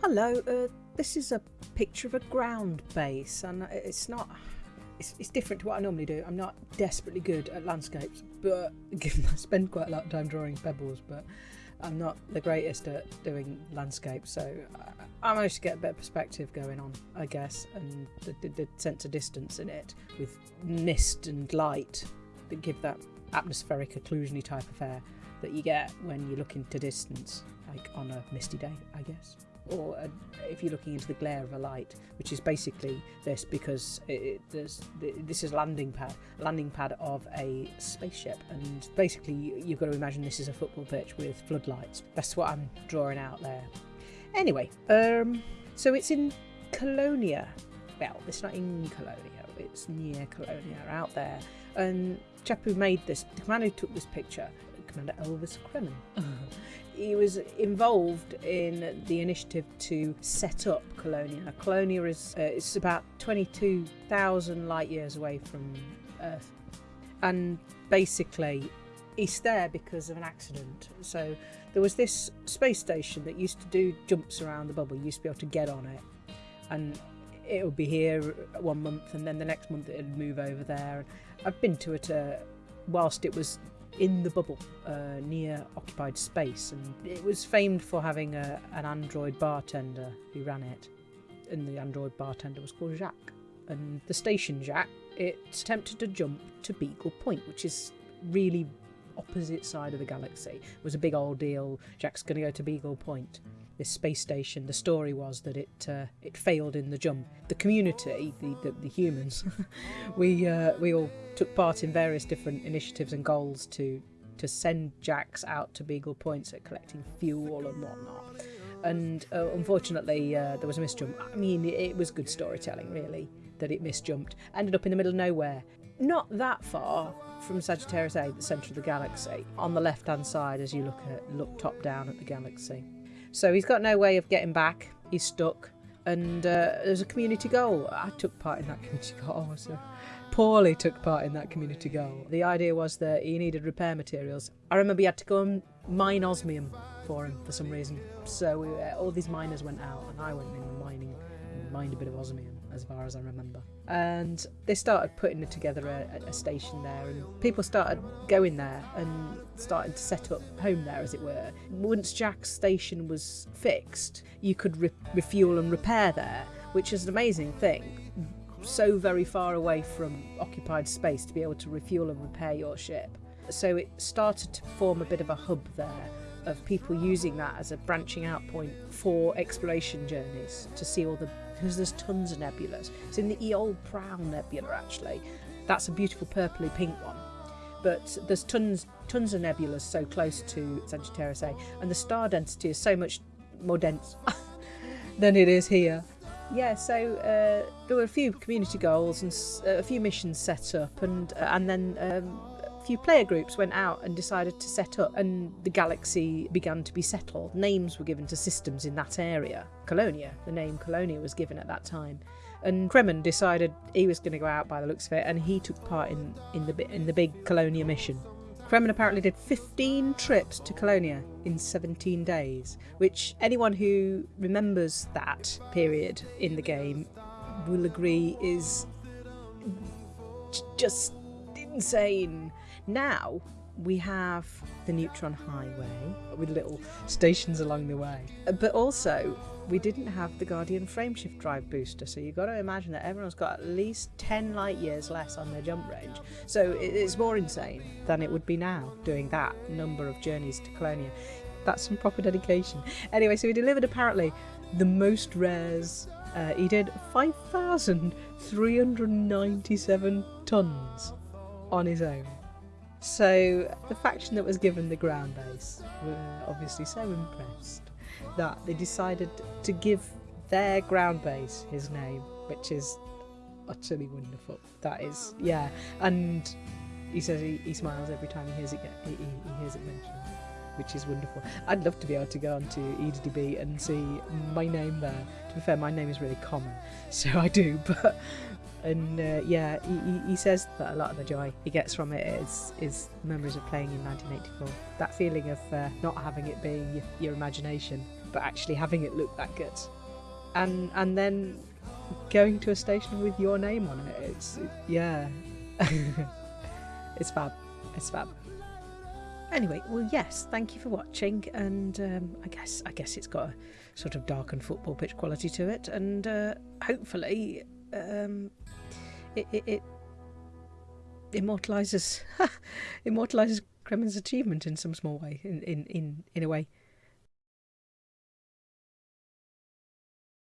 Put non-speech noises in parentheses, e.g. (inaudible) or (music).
Hello, uh, this is a picture of a ground base, and it's not. It's, it's different to what I normally do. I'm not desperately good at landscapes, but (laughs) given I spend quite a lot of time drawing pebbles, but I'm not the greatest at doing landscapes, so I, I managed to get a bit of perspective going on, I guess, and the, the, the sense of distance in it with mist and light that give that atmospheric occlusiony type of air that you get when you look into distance, like on a misty day, I guess or a, if you're looking into the glare of a light, which is basically this because it, there's, this is a landing pad, landing pad of a spaceship, and basically you've got to imagine this is a football pitch with floodlights. That's what I'm drawing out there. Anyway, um, so it's in Colonia. Well, it's not in Colonia, it's near Colonia, out there. And chap who made this, the man who took this picture, Commander Elvis Kremen. (laughs) he was involved in the initiative to set up Colonia. Colonia is uh, it's about 22,000 light years away from Earth, and basically, it's there because of an accident. So there was this space station that used to do jumps around the bubble. You used to be able to get on it, and it would be here one month, and then the next month it'd move over there. I've been to it uh, whilst it was in the bubble uh, near occupied space, and it was famed for having a, an android bartender who ran it, and the android bartender was called Jaques. And the station Jaques, it attempted to jump to Beagle Point, which is really opposite side of the galaxy. It was a big old deal. Jack's going to go to Beagle Point this space station. The story was that it uh, it failed in the jump. The community, the the, the humans, (laughs) we uh, we all took part in various different initiatives and goals to to send Jacks out to Beagle Points at collecting fuel and whatnot. And uh, unfortunately, uh, there was a misjump. I mean, it was good storytelling, really, that it misjumped. Ended up in the middle of nowhere, not that far from Sagittarius A, the centre of the galaxy, on the left-hand side as you look at look top down at the galaxy. So he's got no way of getting back. He's stuck. And uh, there's a community goal. I took part in that (laughs) community goal. So poorly took part in that community goal. The idea was that he needed repair materials. I remember he had to go and mine osmium for him for some reason. So we, uh, all these miners went out, and I went in mining a bit of osmium as far as I remember. And they started putting together a, a, station there, and people started going there and starting to set up home there, as it were. Once Jack's station was fixed, you could re- refuel and repair there, which is an amazing thing. So very far away from occupied space to be able to refuel and repair your ship. So it started to form a bit of a hub there of people using that as a branching out point for exploration journeys to see all the because there's tons of nebulas. It's in the Eol Prowl Nebula, actually. That's a beautiful purpley pink one. But there's tons, tons of nebulas so close to Sagittarius A, and the star density is so much more dense (laughs) than it is here. Yeah, so uh, there were a few community goals and uh, a few missions set up, and uh, and then um, few player groups went out and decided to set up, and the galaxy began to be settled. Names were given to systems in that area. Colonia, the name Colonia was given at that time. And Kremen decided he was going to go out by the looks of it, and he took part in, in the in the big Colonia mission. Kremen apparently did 15 trips to Colonia in 17 days, which anyone who remembers that period in the game will agree is just insane. Now we have the Neutron Highway with little stations along the way. But also, we didn't have the Guardian frameshift drive booster, so you've got to imagine that everyone's got at least 10 light years less on their jump range. So it's more insane than it would be now doing that number of journeys to Colonia. That's some proper dedication. Anyway, so he delivered apparently the most rares. Uh, he did 5,397 tons on his own. So the faction that was given the ground base were obviously so impressed that they decided to give their ground base his name, which is utterly wonderful. That is, yeah. And he says he, he smiles every time he hears it. He, he, he hears it mentioned, which is wonderful. I'd love to be able to go onto EDB and see my name there. To be fair, my name is really common, (laughs) so I do. But and uh, yeah, he, he, says that a lot of the joy he gets from it is is memories of playing in 1984. That feeling of uh, not having it being your, imagination, but actually having it look that good, and and then going to a station with your name on it. It's yeah, (laughs) it's fab. It's fab. Anyway, well, yes, thank you for watching, and um, I guess I guess it's got a sort of dark and football pitch quality to it, and uh, hopefully um, it, it, it immortalizes (laughs) immortalizes Kremen's achievement in some small way, in, in, in, in a way.